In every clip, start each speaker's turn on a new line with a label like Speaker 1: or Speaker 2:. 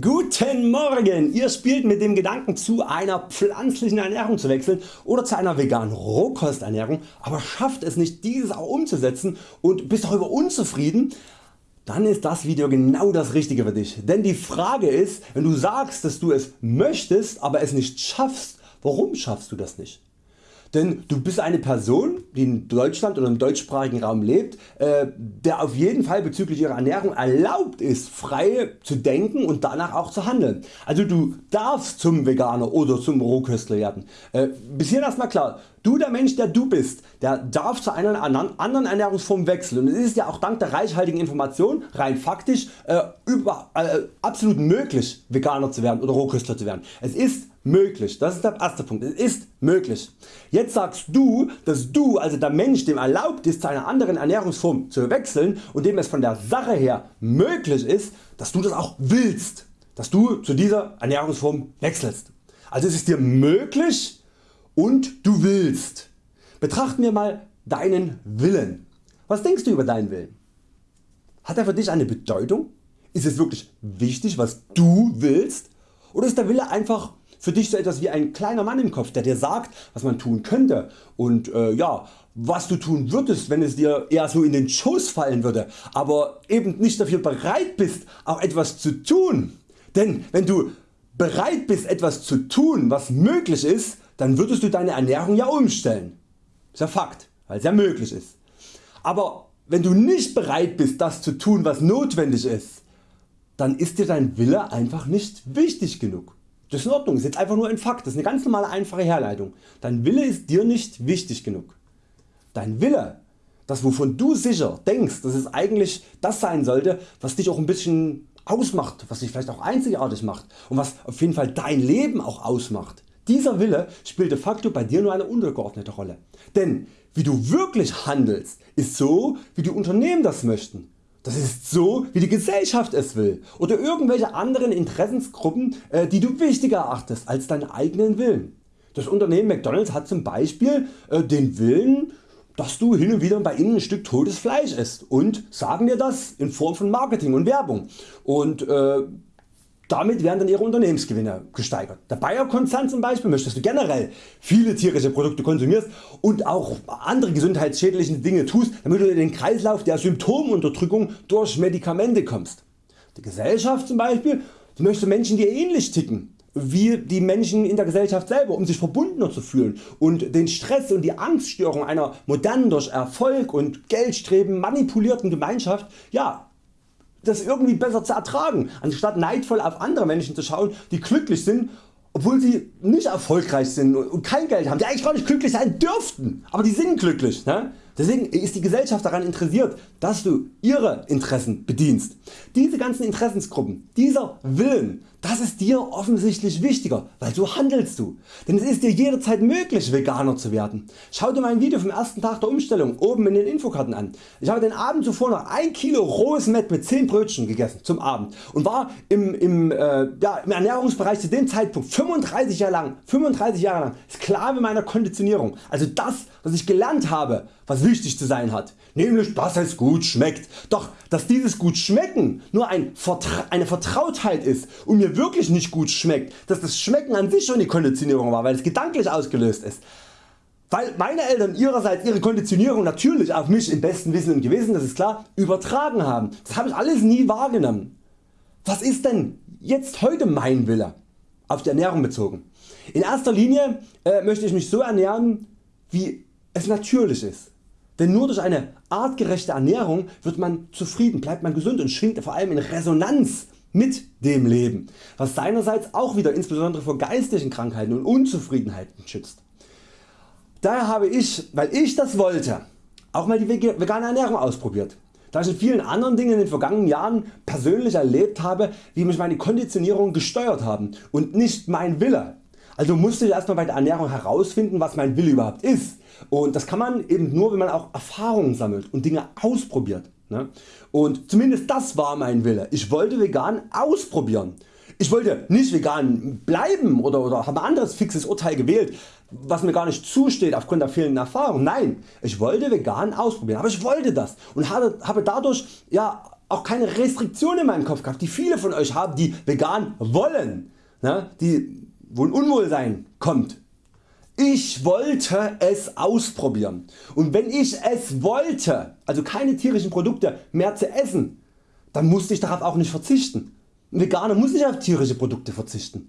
Speaker 1: Guten Morgen! Ihr spielt mit dem Gedanken zu einer pflanzlichen Ernährung zu wechseln oder zu einer veganen Rohkosternährung, aber schafft es nicht dieses auch umzusetzen und bist darüber unzufrieden, dann ist das Video genau das richtige für dich. Denn die Frage ist, wenn du sagst dass du es möchtest, aber es nicht schaffst, warum schaffst du das nicht? Denn du bist eine Person die in Deutschland oder im deutschsprachigen Raum lebt, äh, der auf jeden Fall bezüglich ihrer Ernährung erlaubt ist frei zu denken und danach auch zu handeln. Also du darfst zum Veganer oder zum Rohköstler werden. Äh, bis hierhin erstmal klar, du der Mensch der du bist, der darf zu einer anderen Ernährungsform wechseln und es ist ja auch dank der reichhaltigen Information rein faktisch äh, über, äh, absolut möglich Veganer zu werden oder Rohköstler zu werden. Es ist möglich, das ist der erste Punkt, es ist möglich. Jetzt sagst du, dass du also der Mensch dem erlaubt ist zu einer anderen Ernährungsform zu wechseln und dem es von der Sache her möglich ist, dass du das auch willst, dass du zu dieser Ernährungsform wechselst. Also es ist dir möglich und du willst. Betrachten wir mal deinen Willen. Was denkst du über deinen Willen? Hat er für dich eine Bedeutung? Ist es wirklich wichtig was du willst oder ist der Wille einfach für dich so etwas wie ein kleiner Mann im Kopf der dir sagt was man tun könnte und äh, ja, was du tun würdest wenn es dir eher so in den Schoß fallen würde, aber eben nicht dafür bereit bist auch etwas zu tun. Denn wenn du bereit bist etwas zu tun was möglich ist, dann würdest du deine Ernährung ja umstellen. Ist ja Fakt, weil es ja möglich ist. Aber wenn du nicht bereit bist das zu tun was notwendig ist, dann ist dir dein Wille einfach nicht wichtig genug. Das ist in Ordnung, ist jetzt einfach nur ein Fakt, das ist eine ganz normale einfache Herleitung. Dein Wille ist dir nicht wichtig genug. Dein Wille, das wovon du sicher denkst, dass es eigentlich das sein sollte, was dich auch ein bisschen ausmacht, was dich vielleicht auch einzigartig macht und was auf jeden Fall dein Leben auch ausmacht. Dieser Wille spielt de facto bei dir nur eine untergeordnete Rolle. Denn wie du wirklich handelst ist so wie die Unternehmen das möchten. Das ist so wie die Gesellschaft es will oder irgendwelche anderen Interessensgruppen äh, die du wichtiger erachtest als deinen eigenen Willen. Das Unternehmen McDonalds hat zum Beispiel äh, den Willen dass du hin und wieder bei ihnen ein Stück totes Fleisch isst und sagen dir das in Form von Marketing und Werbung und äh, damit werden dann ihre Unternehmensgewinne gesteigert. Der Bayer Konzern zum Beispiel möchte dass du generell viele tierische Produkte konsumierst und auch andere gesundheitsschädliche Dinge tust damit du in den Kreislauf der Symptomunterdrückung durch Medikamente kommst. Die Gesellschaft zum Beispiel möchte Menschen die ähnlich ticken wie die Menschen in der Gesellschaft selber um sich verbundener zu fühlen und den Stress und die Angststörung einer modernen durch Erfolg und Geldstreben manipulierten Gemeinschaft ja, das irgendwie besser zu ertragen, anstatt neidvoll auf andere Menschen zu schauen die glücklich sind obwohl sie nicht erfolgreich sind und kein Geld haben, die eigentlich gar nicht glücklich sein dürften, aber die sind glücklich. Ne? Deswegen ist die Gesellschaft daran interessiert, dass du ihre Interessen bedienst. Diese ganzen Interessensgruppen, dieser Willen, das ist dir offensichtlich wichtiger, weil so handelst du. Denn es ist dir jederzeit möglich Veganer zu werden. Schau dir mein Video vom ersten Tag der Umstellung oben in den Infokarten an. Ich habe den Abend zuvor noch 1 Kilo rohes Mett mit 10 Brötchen gegessen zum Abend und war im, im, äh, ja, im Ernährungsbereich zu dem Zeitpunkt 35 Jahre lang, 35 Jahre lang Sklave meiner Konditionierung. Also das was ich gelernt habe was wichtig zu sein hat, nämlich dass es gut schmeckt. Doch dass dieses gut schmecken nur ein Vertra eine Vertrautheit ist und mir wirklich nicht gut schmeckt, dass das Schmecken an sich schon die Konditionierung war, weil es gedanklich ausgelöst ist. Weil meine Eltern ihrerseits ihre Konditionierung natürlich auf mich im besten Wissen und Gewissen, das ist klar, übertragen haben. Das habe ich alles nie wahrgenommen. Was ist denn jetzt heute mein Wille? Auf die Ernährung bezogen. In erster Linie äh, möchte ich mich so ernähren wie es natürlich ist. Denn nur durch eine artgerechte Ernährung wird man zufrieden, bleibt man gesund und schwingt vor allem in Resonanz mit dem Leben, was seinerseits auch wieder insbesondere vor geistigen Krankheiten und Unzufriedenheiten schützt. Daher habe ich, weil ich das wollte, auch mal die vegane Ernährung ausprobiert. Da ich in vielen anderen Dingen in den vergangenen Jahren persönlich erlebt habe, wie mich meine Konditionierung gesteuert haben und nicht mein Wille. Also musste ich erstmal bei der Ernährung herausfinden was mein Wille überhaupt ist und das kann man eben nur wenn man auch Erfahrungen sammelt und Dinge ausprobiert. Ne? Und zumindest das war mein Wille. Ich wollte vegan ausprobieren. Ich wollte nicht vegan bleiben oder, oder habe ein anderes fixes Urteil gewählt was mir gar nicht zusteht aufgrund der fehlenden Erfahrung. Nein, ich wollte vegan ausprobieren, aber ich wollte das und habe dadurch ja, auch keine Restriktion in meinem Kopf gehabt, die viele von Euch haben, die vegan wollen, ne, die, wo ein Unwohlsein kommt. Ich wollte es ausprobieren und wenn ich es wollte, also keine tierischen Produkte mehr zu essen, dann musste ich darauf auch nicht verzichten. Ein Veganer muss nicht auf tierische Produkte verzichten.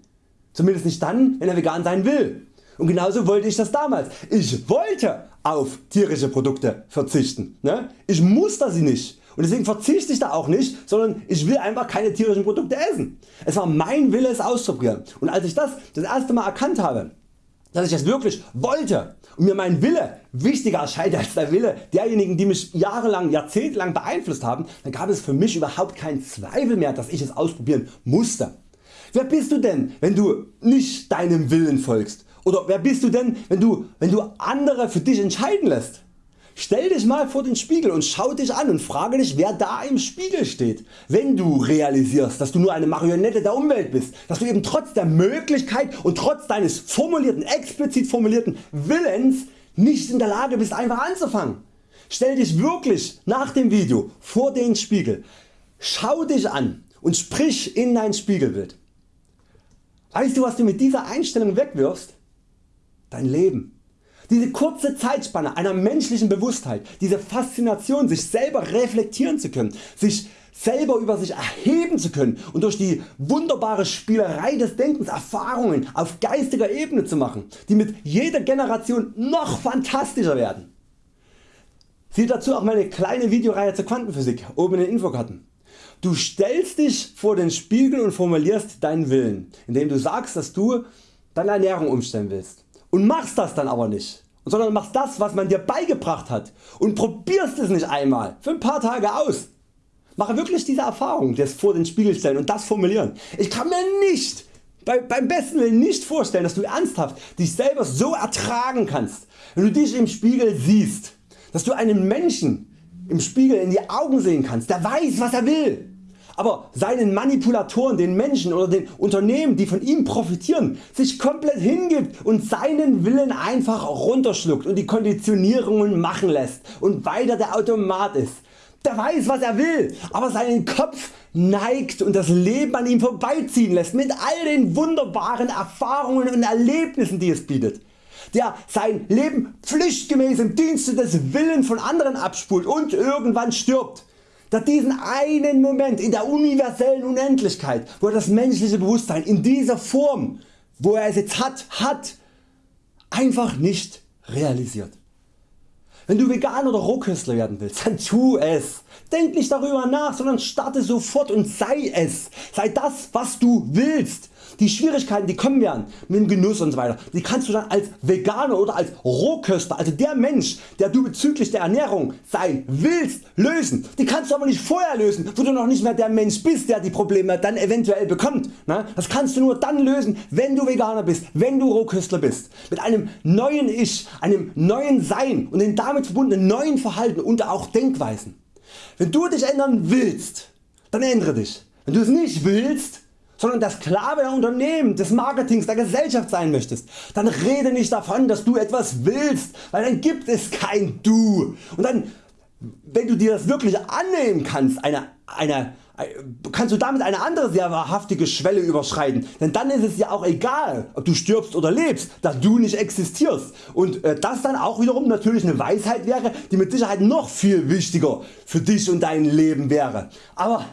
Speaker 1: Zumindest nicht dann wenn er vegan sein will. Und genauso wollte ich das damals. Ich wollte auf tierische Produkte verzichten. Ne? Ich muss das nicht und deswegen verzichte ich da auch nicht, sondern ich will einfach keine tierischen Produkte essen. Es war mein Wille es auszuprobieren und als ich das das erste Mal erkannt habe, dass ich das wirklich wollte und mir mein Wille wichtiger erscheint als der Wille derjenigen die mich jahrelang, jahrzehntelang beeinflusst haben, dann gab es für mich überhaupt keinen Zweifel mehr dass ich es ausprobieren musste. Wer bist du denn wenn du nicht deinem Willen folgst? Oder wer bist du denn wenn du, wenn du andere für dich entscheiden lässt? Stell dich mal vor den Spiegel und schau dich an und frage dich wer da im Spiegel steht. Wenn du realisierst dass du nur eine Marionette der Umwelt bist, dass du eben trotz der Möglichkeit und trotz deines formulierten, explizit formulierten Willens nicht in der Lage bist einfach anzufangen. Stell dich wirklich nach dem Video vor den Spiegel, schau dich an und sprich in dein Spiegelbild. Weißt du was du mit dieser Einstellung wegwirfst? Dein Leben. Diese kurze Zeitspanne einer menschlichen Bewusstheit, diese Faszination sich selber reflektieren zu können, sich selber über sich erheben zu können und durch die wunderbare Spielerei des Denkens Erfahrungen auf geistiger Ebene zu machen, die mit jeder Generation noch fantastischer werden. Siehe dazu auch meine kleine Videoreihe zur Quantenphysik oben in den Infokarten. Du stellst dich vor den Spiegel und formulierst deinen Willen, indem du sagst dass du deine Ernährung umstellen willst und machst das dann aber nicht, sondern machst das was man dir beigebracht hat und probierst es nicht einmal für ein paar Tage aus. Mache wirklich diese Erfahrung des vor den Spiegel stellen und das formulieren. Ich kann mir nicht bei, beim besten Willen nicht vorstellen dass du ernsthaft dich selber so ertragen kannst wenn du dich im Spiegel siehst, dass du einen Menschen im Spiegel in die Augen sehen kannst, der weiß was er will aber seinen Manipulatoren, den Menschen oder den Unternehmen die von ihm profitieren, sich komplett hingibt und seinen Willen einfach runterschluckt und die Konditionierungen machen lässt und weiter der Automat ist. Der weiß was er will, aber seinen Kopf neigt und das Leben an ihm vorbeiziehen lässt mit all den wunderbaren Erfahrungen und Erlebnissen die es bietet der sein Leben pflichtgemäß im Dienste des Willens von anderen abspult und irgendwann stirbt dass diesen einen Moment in der universellen Unendlichkeit, wo er das menschliche Bewusstsein in dieser Form, wo er es jetzt hat, hat, einfach nicht realisiert. Wenn du Vegan oder Rohköstler werden willst, dann tu es. Denk nicht darüber nach, sondern starte sofort und sei es. Sei das was du willst. Die Schwierigkeiten die kommen werden mit dem Genuss und so weiter, die kannst du dann als Veganer oder als Rohköster, also der Mensch der du bezüglich der Ernährung sein willst lösen. Die kannst du aber nicht vorher lösen, wo du noch nicht mehr der Mensch bist der die Probleme dann eventuell bekommt. Ne? Das kannst du nur dann lösen wenn du Veganer bist, wenn du Rohköstler bist. Mit einem neuen Ich, einem neuen Sein und den damit verbundenen neuen Verhalten und auch Denkweisen. Wenn du dich ändern willst, dann ändere dich. Wenn du es nicht willst, sondern der Sklave der Unternehmen, des Marketings, der Gesellschaft sein möchtest, dann rede nicht davon dass du etwas willst, weil dann gibt es kein Du. Und dann wenn du dir das wirklich annehmen kannst, eine, eine, kannst du damit eine andere sehr wahrhaftige Schwelle überschreiten, denn dann ist es ja auch egal ob du stirbst oder lebst, da du nicht existierst und äh, das dann auch wiederum natürlich eine Weisheit wäre die mit Sicherheit noch viel wichtiger für dich und dein Leben wäre. Aber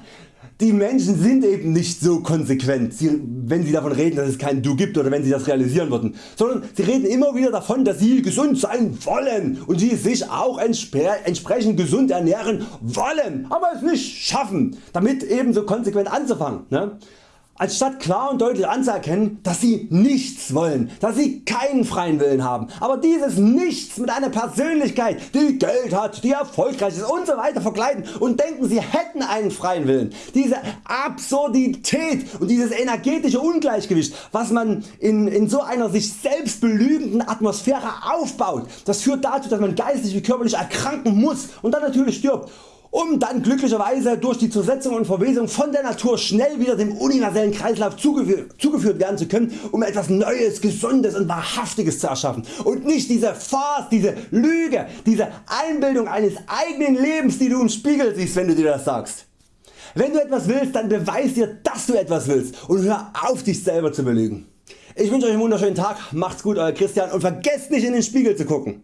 Speaker 1: die Menschen sind eben nicht so konsequent, wenn sie davon reden dass es kein Du gibt oder wenn sie das realisieren würden, sondern sie reden immer wieder davon dass sie gesund sein wollen und sie sich auch entsprechend gesund ernähren wollen, aber es nicht schaffen damit ebenso konsequent anzufangen. Anstatt klar und deutlich anzuerkennen dass sie nichts wollen, dass sie keinen freien Willen haben, aber dieses Nichts mit einer Persönlichkeit die Geld hat, die erfolgreich ist usw. So verkleiden und denken sie hätten einen freien Willen. Diese Absurdität und dieses energetische Ungleichgewicht was man in, in so einer sich selbst belügenden Atmosphäre aufbaut, das führt dazu dass man geistig wie körperlich erkranken muss und dann natürlich stirbt um dann glücklicherweise durch die Zersetzung und Verwesung von der Natur schnell wieder dem universellen Kreislauf zugeführt, zugeführt werden zu können, um etwas Neues, Gesundes und Wahrhaftiges zu erschaffen und nicht diese Farce, diese Lüge, diese Einbildung eines eigenen Lebens die du im Spiegel siehst wenn du dir das sagst. Wenn du etwas willst, dann beweis dir dass du etwas willst und hör auf dich selber zu belügen. Ich wünsche Euch einen wunderschönen Tag, macht's gut Euer Christian und vergesst nicht in den Spiegel zu gucken.